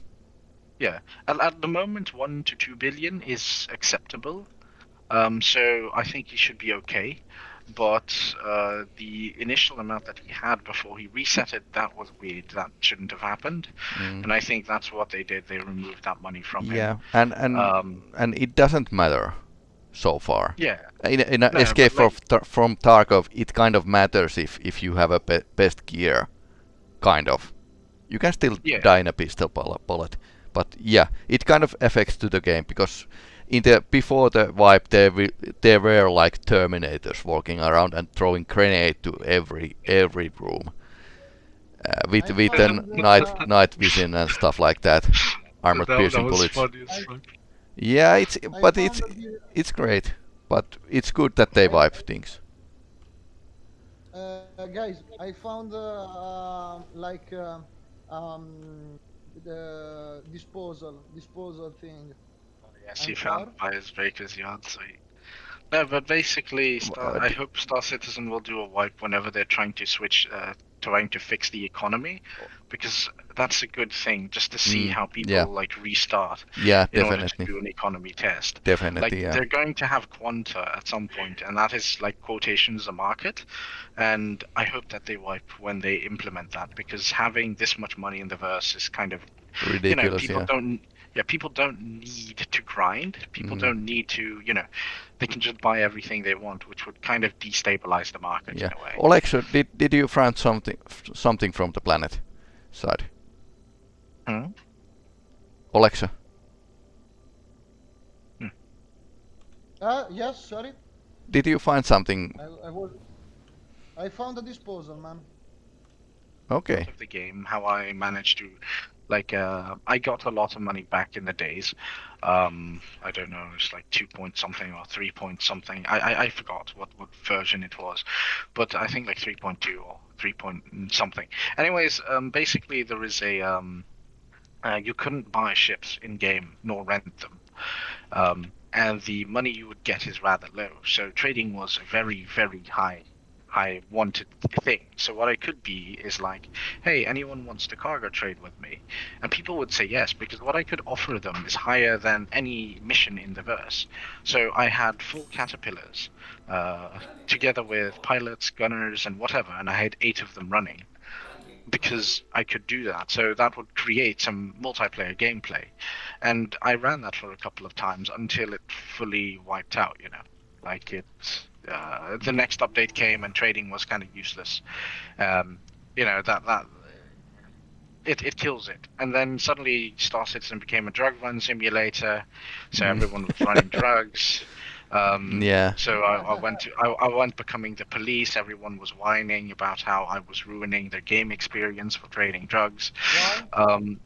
Yeah, at, at the moment, one to two billion is acceptable. Um, so I think he should be okay. but uh, the initial amount that he had before he reset it, that was weird. That shouldn't have happened. Mm. And I think that's what they did. They removed that money from him. Yeah, and and Um, and it doesn't matter so far. yeah. In, in a No, Escape but like- from, Tar- Tarkov, it kind of matters if if you have a be- best gear, kind of. You can still Yeah. die in a pistol bullet, but yeah, it kind of affects to the game because in the before the wipe there wi- there were like Terminators walking around and throwing grenade to every every room. Uh, with I with the night night vision and stuff like that, armored that, piercing that was bullets. funny as I- fuck. Yeah, it's but it's it's great, but it's good that they wipe things. Uh, guys, I found uh, uh, like uh, um, the disposal disposal thing. Yes, he found by his baker's yard. So. No, but basically, Star, I d- hope Star Citizen will do a wipe whenever they're trying to switch, uh, trying to fix the economy, because that's a good thing, just to see Mm, how people yeah. like restart Yeah, in order to definitely, do an economy test. definitely. like yeah. they're going to have quanta at some point and that is like quotations a market and i hope that they wipe when they implement that because having this much money in the verse is kind of ridiculous. you know people yeah. don't yeah people don't need to grind people Mhm. don't need to you know they can just buy everything they want which would kind of destabilize the market Yeah. in a way Alexa, did did you find something something from the planet side? Hmm? Alexa, Uh, yes, sorry. did you find something? I, I was. I found a disposal, man. Okay. of the game how i managed to like uh i got a lot of money back in the days. Um i don't know it's like two point something or three point something. I i, I forgot what what version it was but i think like 3.2 or 3 point something. Anyways um basically there is a um uh, you couldn't buy ships in game nor rent them. Um and the money you would get is rather low. So trading was very very high high wanted thing so what i could be is like hey, anyone wants to cargo trade with me? And people would say yes, because what I could offer them is higher than any mission in the verse. So I had full caterpillars, uh, together with pilots, gunners, and whatever, and I had eight of them running. Because I could do that, so that would create some multiplayer gameplay, and I ran that for a couple of times until it fully wiped out. You know, like it. Uh, the next update came and trading was kind of useless. Um, you know that that it, it kills it and then suddenly star citizen became a drug run simulator so Mm. everyone was running drugs um Yeah. so I, I went to I, I went becoming the police everyone was whining about how i was ruining their game experience for trading drugs Why? um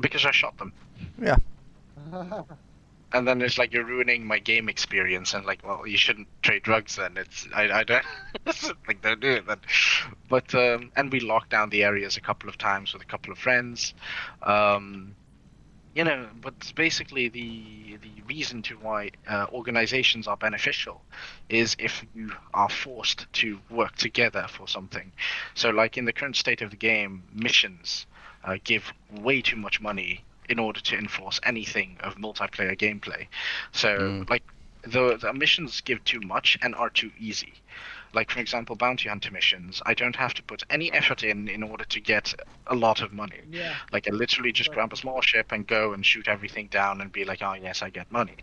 because i shot them and then it's like you're ruining my game experience and like well you shouldn't trade drugs then. It's i, I don't like don't do it then. But um and we locked down the areas a couple of times with a couple of friends. Um you know but basically the the reason to why uh, organizations are beneficial is if you are forced to work together for something. So like in the current state of the game missions uh, give way too much money in order to enforce anything of multiplayer gameplay. So Mm. like the the missions give too much and are too easy. Like for example, bounty hunter missions, I don't have to put any effort in in order to get a lot of money. yeah. Like I literally just Right. grab a small ship and go and shoot everything down and be like, oh yes, I get money.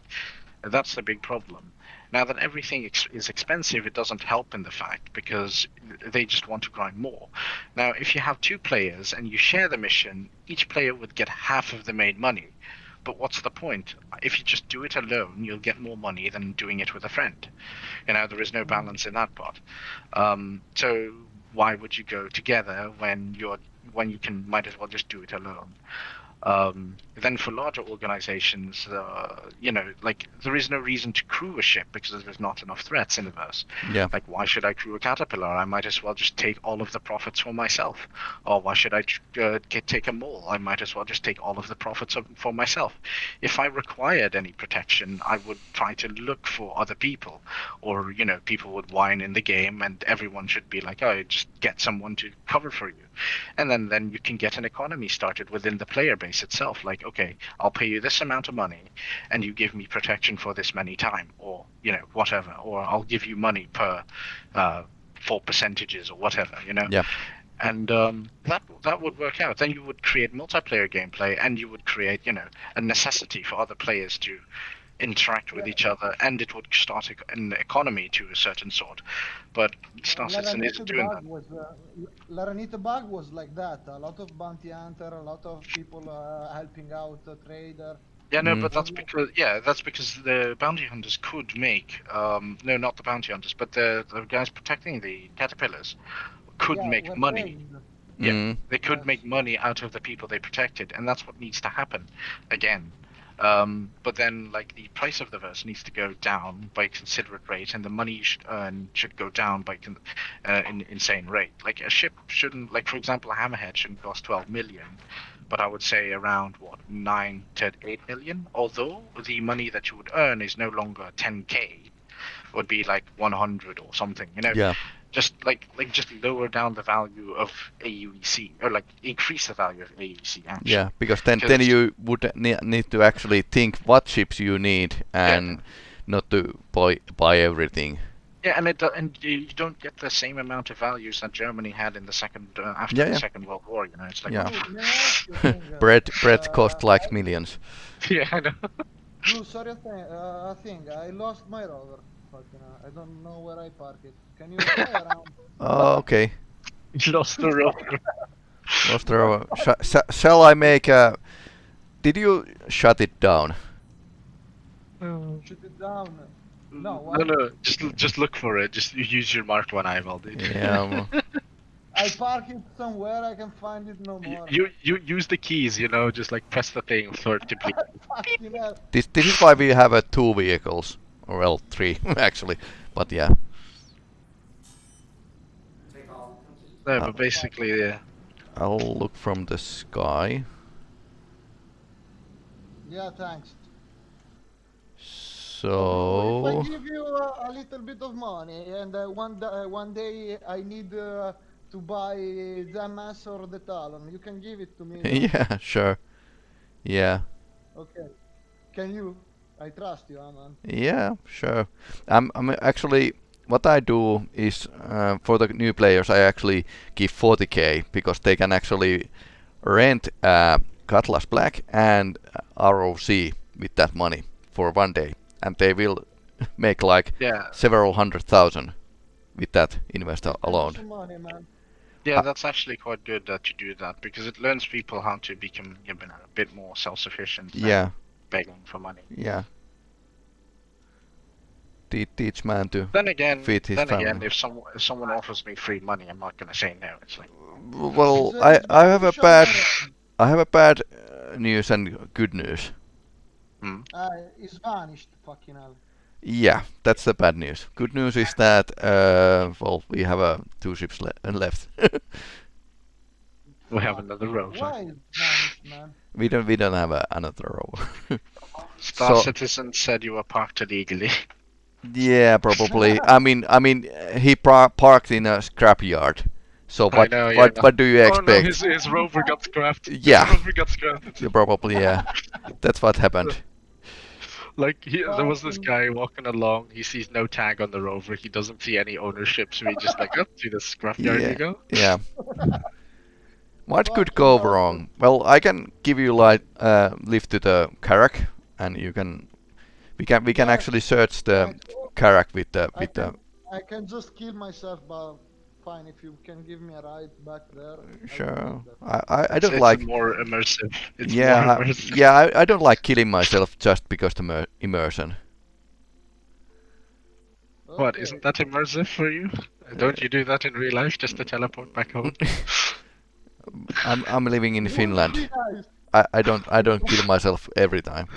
That's the big problem. Now that everything ex- is expensive, it doesn't help in the fact because they just want to grind more. Now, if you have two players and you share the mission, each player would get half of the made money. But what's the point? If you just do it alone, you'll get more money than doing it with a friend. You know, there is no balance in that part. Um, so why would you go together when you're when you can might as well just do it alone? Um, then for larger organizations, uh, you know, like there is no reason to crew a ship because there's not enough threats in the verse. Yeah. Like, why should I crew a caterpillar? I might as well just take all of the profits for myself. Or why should I uh, get, take a mole? I might as well just take all of the profits for myself. If I required any protection, I would try to look for other people, or you know, people would whine in the game, and everyone should be like, "Oh, just get someone to cover for you," and then then you can get an economy started within the player base itself. Like, okay, I'll pay you this amount of money, and you give me protection for this many time, or you know whatever, or I'll give you money per uh, for percentages or whatever. You know. Yeah. And um, that that would work out. Then you would create multiplayer gameplay, and you would create, you know, a necessity for other players to interact with each other, and it would start an economy to a certain sort. But Star Citizen Laranite isn't doing bug that. was uh, Laranite bug was like that. A lot of bounty hunter, a lot of people uh, helping out a trader. Yeah, no, Mm. but that's because yeah, that's because the bounty hunters could make um no, not the bounty hunters, but the the guys protecting the caterpillars could Yeah, make money. trained. Yeah. Mm. They could Yes. make money out of the people they protected, and that's what needs to happen again. Um, but then, like the price of the verse needs to go down by a considerate rate, and the money you should earn should go down by con- uh, an insane rate. Like a ship shouldn't, like for example, a hammerhead shouldn't cost 12 million, but I would say around what nine to eight million. Although the money that you would earn is no longer 10k, would be like 100 or something. You know, Yeah. Just like like just lower down the value of AUEC or like increase the value of AUEC actually. Yeah, because then then you would ne- need to actually think what chips you need and not to buy buy everything. Yeah, and it and you you don't get the same amount of values that Germany had in the second uh, after Yeah, the yeah. Second World War. You know, it's like Yeah. Dude, may I ask you a thing, Bread bread uh, cost like millions. yeah, I know. Dude, sorry, a thing, uh, thing. I lost my rover. Fucking, uh, I don't know where I park it. Can you fly around? Oh, okay. Lost the rover. Lost the rover. Sh- sh- shall I make a? Did you shut it down? Shut it down. No, no, why? no, just just look for it. Just use your Mark One eyeball, dude. Yeah. I park it somewhere. I can find it no more. you you use the keys, you know, just like press the thing for it to be. Fucking hell. this this is why we have uh, two vehicles, or well, three actually. But yeah. Take all. No, Uh, but basically, yeah. I'll look from the sky. Yeah, thanks. So If I give you uh, a little bit of money and uh, one, uh, one day I need uh, to buy the mass or the talon, you can give it to me. yeah, sure. Yeah. Okay. Can you? I trust you, Aman. Yeah, sure. I'm, I'm actually what I do is uh, for the new players I actually give 40k because they can actually rent uh, Cutlass Black and uh, ROC with that money for one day, and they will make like Yeah, several hundred thousand with that investor alone. some money, man. yeah, Uh, that's actually quite good that you do that because it learns people how to become a bit more self-sufficient. Yeah, begging for money. yeah. Te- teach man to. Then again, Feed his then again, if someone if someone offers me free money, I'm not gonna say no. It's like Well, I I have a bad. I have a bad uh, news and good news. hmm. Uh, it's vanished, fucking hell. Yeah, that's the bad news. Good news is that uh, well, we have uh, two ships le- uh, left. we have another rover. Why is vanished, man? We don't we don't have uh, another rover. Star So- Citizen said you were parked illegally. yeah, probably. I mean, I mean, he par- parked in a scrapyard. So what know, what what do you Oh no, expect? his, his rover got scrapped. Yeah. His rover got scrapped. Yeah, probably yeah. That's what happened. Like he, there was this guy walking along. He sees no tag on the rover. He doesn't see any ownership, so he just like, up to the scrapyard Yeah. you go. Yeah. What could go wrong? Well, I can give you like uh, lift to the Carrack, and you can we can we can Yeah. actually search the I- Carrack with the I with the I can just kill myself, but fine. If you can give me a ride back there. Sure. I, I, I don't it's like. more immersive. It's yeah, more I- immersive. yeah. I, I don't like killing myself just because the immersion. What Okay. isn't that immersive for you? Don't you do that in real life just to teleport back home? I'm I'm living in Finland. I, I don't I don't kill myself every time.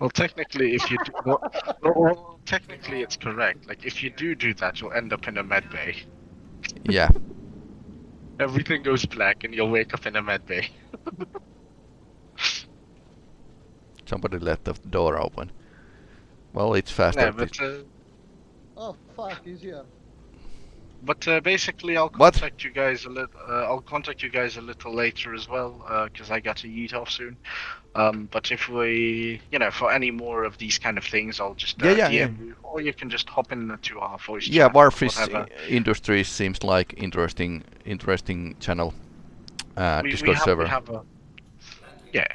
well, technically, if you do, Well, well, well, technically, it's correct. Like, if you do do that, you'll end up in a med bay. Yeah. everything goes black and you'll wake up in a med bay. Somebody left the door open. Well, it's faster. Yeah, but uh, Oh fuck, he's here. But uh, basically, I'll What? contact you guys a little. Uh, I'll contact you guys a little later as well, because I got to eat off soon. Um, but if we, you know, for any more of these kind of things, I'll just uh, Yeah, yeah, DM yeah. you, or you can just hop into our voice Yeah, Warfish. Industries seems like interesting interesting channel. Uh, we, we Discord have, server. We have a, yeah,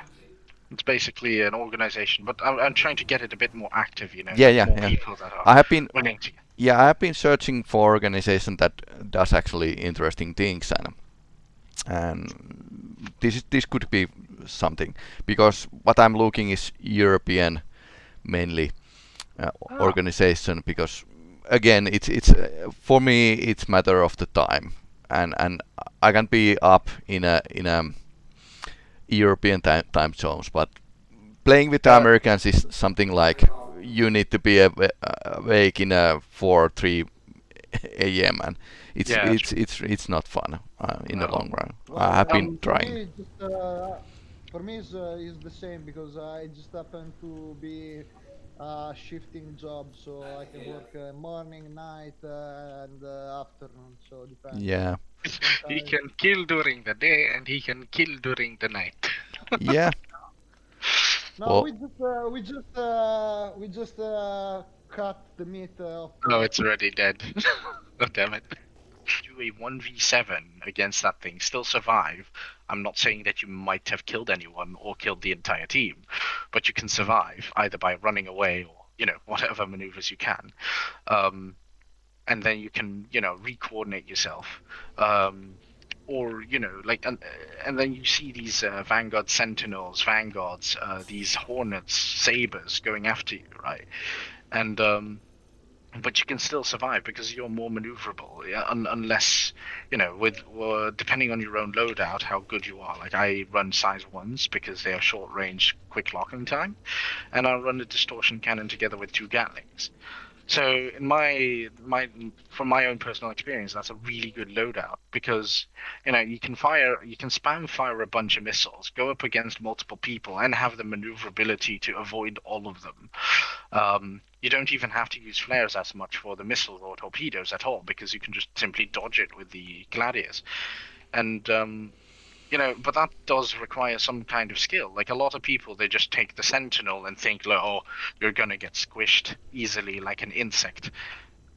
it's basically an organization, but I'm, I'm trying to get it a bit more active. You know, Yeah, yeah, yeah. people that are I have been willing to. Yeah I have been searching for organization that does actually interesting things and and this this could be something because what I'm looking is European mainly uh, Ah. organization because again it's it's uh, for me it's matter of the time and and I can be up in a in a European time time zones but playing with the Uh, Americans is something like you need to be uh, awake in a 4 or 3 a.m. and it's Yeah, it's it's it's not fun uh, in the long run. Well, I have been um, trying. For me, just, uh, for me, it's, uh, it's the same because I just happen to be uh, shifting job, so I can work uh, morning, night, uh, and uh, afternoon. So depends. Yeah, He can kill during the day and he can kill during the night. yeah. No, Well- we just uh, we just uh, we just uh, cut the meat uh, of. Oh, it's already dead. oh, damn it. Do a 1v7 against that thing, still survive. I'm not saying that you might have killed anyone or killed the entire team, but you can survive either by running away or, you know, whatever maneuvers you can. Um, and then you can, you know, re-coordinate yourself. Um, or, you know, like, and, and then you see these uh, Vanguard Sentinels, Vanguards, uh, these Hornets, Sabers going after you, right? And, um, but you can still survive because you're more maneuverable yeah, un- unless you know with depending on your own loadout how good you are like i run size ones because they are short range quick locking time and i run a distortion cannon together with two gatlings so in my my from my own personal experience that's a really good loadout because you know you can fire you can spam fire a bunch of missiles go up against multiple people and have the maneuverability to avoid all of them. Um, you don't even have to use flares as much for the missiles or torpedoes at all because you can just simply dodge it with the gladius and um, you know but that does require some kind of skill. Like a lot of people they just take the sentinel and think like oh you're gonna get squished easily like an insect.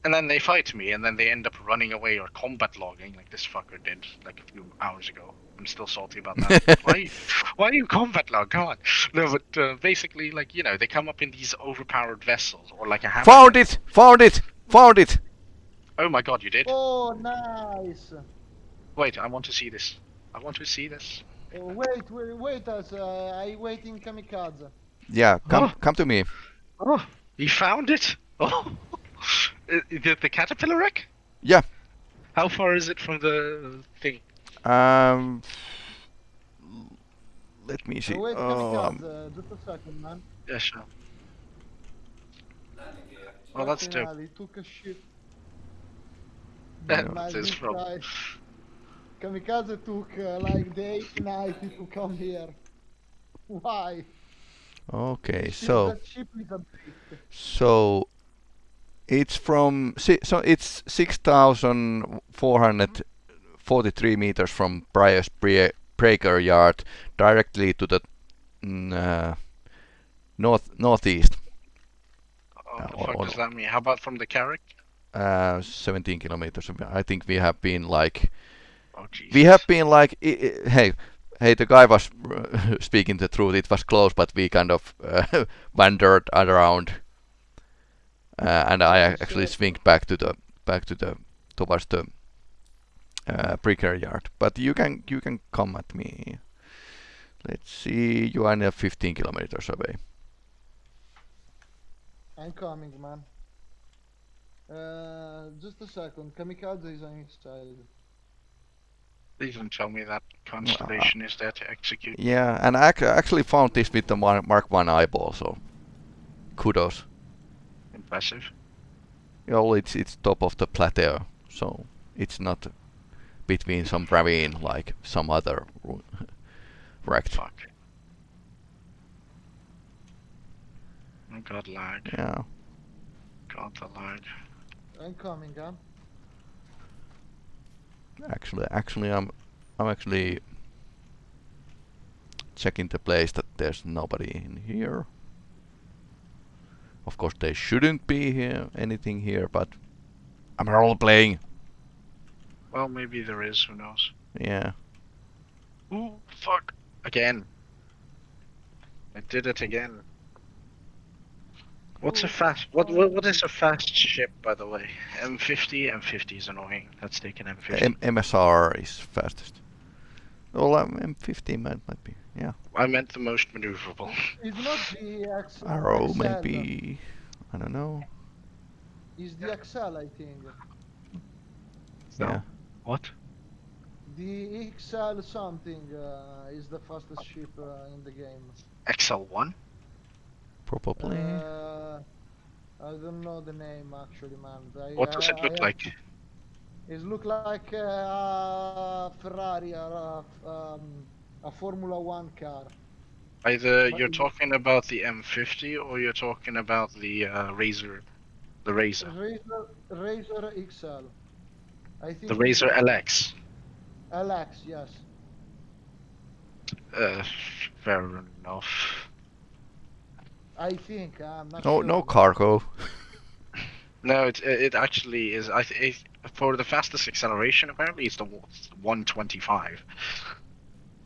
And then they fight me and then they end up running away or combat logging like this fucker did like a few hours ago. I'm still salty about that. Why why are you combat log? Come on. No but uh, basically like you know they come up in these overpowered vessels or like a hammer. Found it! Found it! Found it! oh my god you did? Oh, nice. wait i want to see this i want to see this Oh, wait, wait, wait us. Uh, I waiting kamikaze. Yeah, come Oh. come to me. oh he found it oh the, the caterpillar wreck Yeah. how far is it from the thing Um, let me see. Uh, wait, Oh, um, kamikaze. Just a second, man. yeah sure Landing gear. well that's Fucking dope hell, He took a shit. That's his problem. Guy- Kamikaze took uh, like day and night to come here. Why? okay, Ship- so that ship is a bit. so it's from si- so it's six thousand four hundred forty-three meters from Brio's Bre- Breaker Yard directly to the mm, uh, north northeast, Oh, Uh, the or- fuck or- does that mean? How about from the Carrack? uh, 17 kilometers. I think we have been like Oh, we have been like i- i- hey hey the guy was uh, speaking the truth. It was close but we kind of uh, wandered around. Uh, and I actually So- swinged back to the back to the towards the uh, breaker yard. But you can you can come at me. Let's see. You are now 15 kilometers away. I'm coming, man. Uh, just a second. Kamikaze is on his side. Please don't tell me that constellation ah. is there to execute. yeah and I actually found this with the Mar- mark 1 eyeball so kudos Impressive. Well, it's it's top of the plateau, so it's not between some ravine like some other ru- wrecked. Fuck. Oh god, lag. Yeah. God, the lag. I'm coming, huh? Actually, actually, I'm, I'm actually checking the place that there's nobody in here. Of course, there shouldn't be here anything here, but I'm role playing. Well, maybe there is. Who knows? Yeah. Ooh, fuck! Again. I did it again. What's a fast? What, what what is a fast ship, by the way? M50. M50 is annoying. Let's take an M50. M MSR is fastest. Well, um, M50 might, might be. Yeah. I meant the most maneuverable. It's not the X. Arrow, XL. maybe. I don't know. It's the XL, I think. No. Yeah. What? The XL something uh, is the fastest ship uh, in the game. XL1? Probably. Uh, I don't know the name actually, man. I, What does uh, it look I- like? It look like uh, a Ferrari or a, um, a Formula One car. Either What you're it? talking about the M50 or you're talking about the uh, Razor, the Razor, Razor, Razor XL. I think the Razor LX. LX, yes. Uh, fair enough. I think I'm not No, sure. no but- cargo. No, it it actually is. I it, for the fastest acceleration, apparently it's the 125.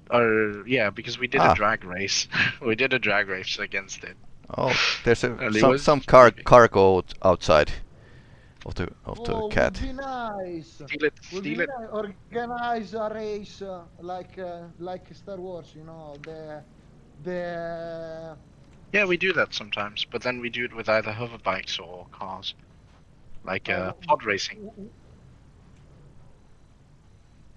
Or yeah, because we did Ah. a drag race. we did a drag race against it. Oh, there's a, And some was some car pretty- cargo outside of the of the Oh, cat. would be nice. Steal it, Would be steal it. nice. Organize a race uh, like uh, like Star Wars, you know, the the Yeah, we do that sometimes, but then we do it with either hover bikes or cars, like uh, Oh, pod racing.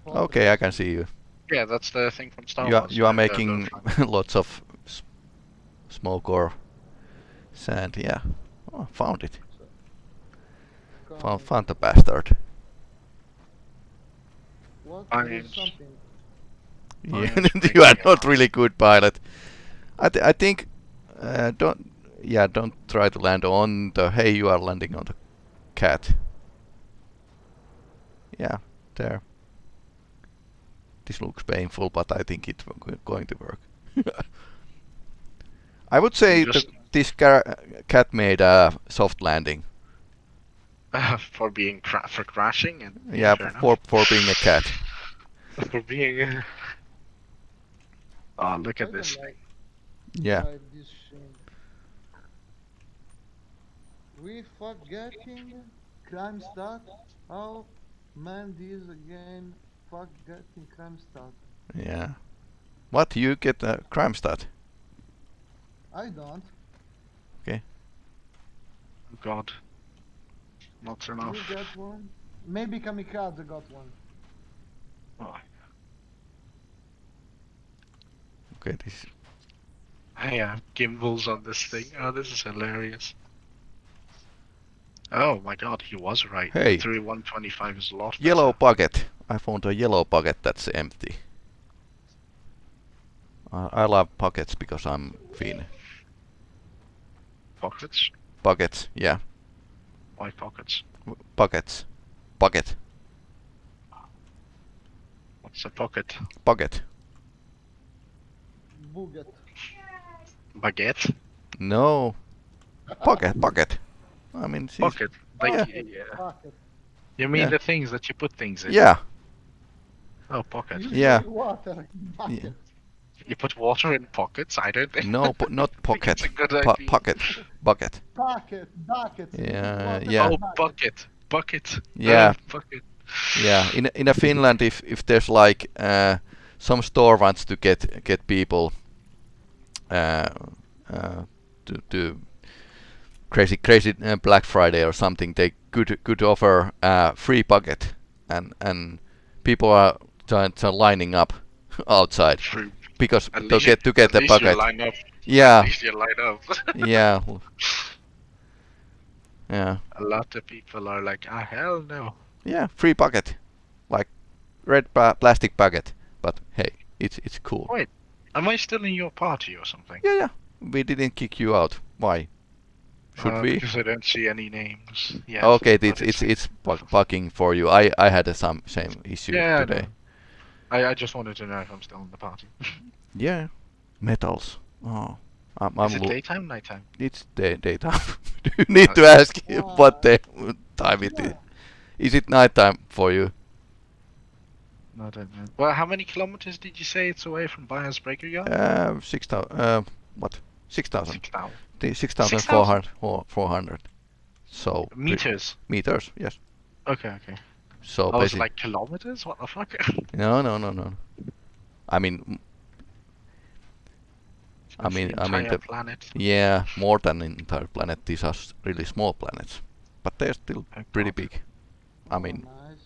Okay, I can see you. Yeah, that's the thing from Star You are Wars. you are making lots of s- smoke or sand. Yeah. Oh, found it. Found, found the bastard. What? I mean- something. Yeah, yeah, you are not really good pilot. I th- I think uh, don't yeah don't try to land on the hey you are landing on the cat. Yeah, there. This looks painful, but I think it's going to work. I would say Just- the, this car- cat made a soft landing. for being cra- for crashing and Yeah, fair for for being a cat. for being. Uh... Oh, look at this like- Yeah. like this thing. We forgetting crime stat. How man this again forgetting crime stat. Yeah. What you get a crime stat? I don't. Oh, God. Not enough. You get one? Maybe Kamikaze got one. Oh. Okay, this Hey, I have gimbals on this thing. Oh, this is hilarious. Oh my god, he was right. Hey. 3125 is a lot. Yellow better. bucket. I found a yellow bucket that's empty. Uh, I love pockets because I'm Finn. Pockets? Buckets, yeah. Why pockets? W- Buckets. Bucket. What's a pocket? Bucket. Buget. Baguette? No. Pocket, bucket. I mean, she's- Pocket. Like, Yeah. yeah. Bucket. You mean Yeah. the things that you put things in? Yeah, Oh, pocket. You Yeah. say Water. Bucket. You put water in pockets? I don't think. no, po- not think pocket. it's a good Po- idea. pocket. Bucket. Bucket. Bucket. Yeah, Water yeah. Oh, bucket. bucket. Bucket. Yeah. Uh, bucket. Yeah, in in a Finland, if if there's like uh, some store wants to get get people uh, uh, to to crazy crazy uh, Black Friday or something, they could could offer a free bucket, and and people are trying to lining up outside because At to get to get the bucket. Yeah, At least you line up. yeah, yeah, A lot of people are like, ah, hell no. yeah. Free bucket, like red plastic bucket. But hey, it's it's cool. Should Uh, we? Because I don't see any names. Yes, okay, but it's it's it's bu- bugging for you. I I had the some same issue Yeah, today. know. I, I just wanted to know if I'm still in the party. Yeah, metals. Oh, I'm, I'm Is it daytime, nighttime? It's day daytime. Do you need to ask him what day time it is? Is it nighttime for you? No, I don't know. Well, how many kilometers did you say it's away from Brio's Breaker Yard? Uh, six thousand. Uh, what? Six thousand. Six thousand. The six thousand four hundred. Four hundred. So Meters. meters. Yes. Okay, okay. So oh, I was basically, like kilometers. What the fuck? no, no, no, no. I mean, m- I That's mean- the I mean entire the- planet. yeah, more than an entire planet. These are really small planets, but they're still Oh, pretty God. big. I mean, Oh, nice.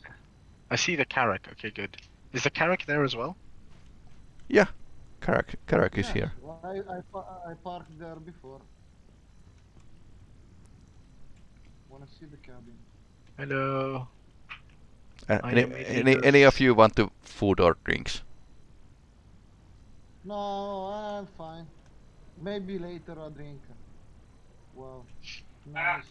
I see the Carrack. Okay, good. Is the Carrack there as well? yeah, Carrack, Carrack is here. well, I, I, I parked there before. Wanna see the cabin? Hello. Uh, any, any, any of you want to food or drinks? No, I'm fine. Maybe later a drink. Wow, nice.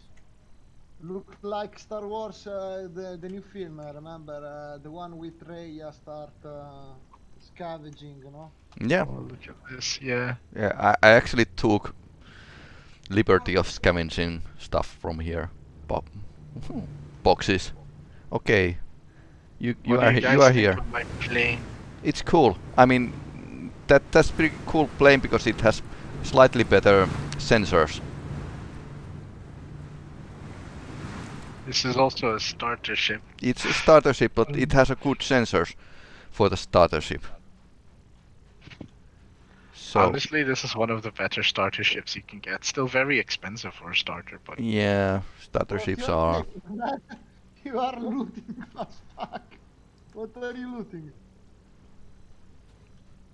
Look like Star Wars, uh, the the new film. uh, Remember uh, the one with Raya start uh, scavenging, you know? Yeah, Oh, look at this. Yeah. yeah. I, I actually took liberty of scavenging stuff from here. Bo- boxes. Okay, you you What are guys you are here. It's cool. I mean, that that's pretty cool plane because it has slightly better sensors. This is also a starter ship. It's a starter ship, but it has a good sensors for the starter ship. So Honestly, this is one of the better starter ships you can get. Still very expensive for a starter, but yeah, starter What ships you're are. you are looting as fuck. What are you looting?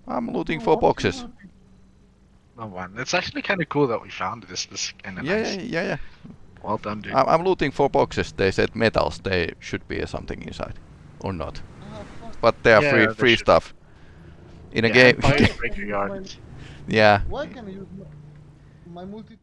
I'm looting Oh, for boxes. looting? oh man, it's actually kind of cool that we found this. This kind of Yeah, nice. yeah, yeah, yeah. Well done, dude. I'm, I'm looting for boxes. They said metals. They should be something inside, or not. Ah. But they are Yeah, free, free stuff. In a game, Empire Breaker Yard. Yeah. Why can I use my, multi-tool?